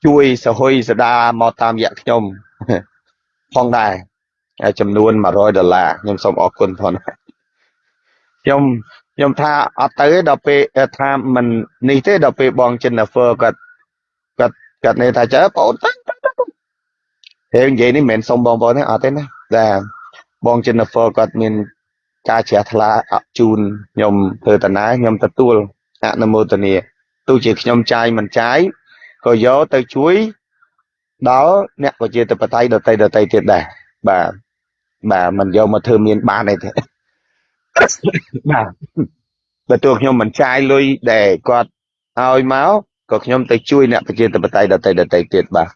ជួយសហុយសដាមកតាមរយៈខ្ញុំផងដែរចំនួន100ដុល្លារខ្ញុំសូមអរគុណផងខ្ញុំខ្ញុំថាអត់ទៅដល់ពេលថាមិននេះទេដល់ពេលបង Jennifer គាត់គាត់គាត់នេះថាចើបងអូនទៅ ហើយនិយាយនេះមិនមែនសុំបងប្អូនទេអត់ទេណាតែបង Jennifer គាត់មានការជ្រះថ្លាជូនខ្ញុំធ្វើតាណាខ្ញុំទទួលអនុមោទនាទោះជាខ្ញុំចាយមិនចាយក៏យកទៅជួយដល់អ្នកប្រជាធិបតេយ្យដតីដតីទៀតដែរបាទបាទមិនយកមកធ្វើមានបានទេបាទបើទោះខ្ញុំមិនចាយលុយដែលគាត់ឲ្យមកក៏ខ្ញុំទៅជួយអ្នកប្រជាធិបតេយ្យដតីដតីទៀតបាទ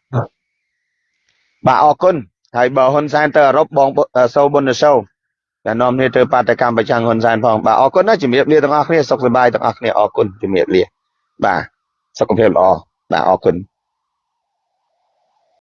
បាទអរគុណហើយបើហ៊ុនសែនទៅអឺរ៉ុបបងសូបុនសូតែនាំគ្នាទៅបាតកម្មប្រចាំហ៊ុនសែនផងបាទអរគុណណាជំរាបលាទាំងអស់គ្នាសុខសប្បាយទាំងអស់គ្នាអរគុណជំរាបលាបាទសុខភាពល្អបាទអរគុណ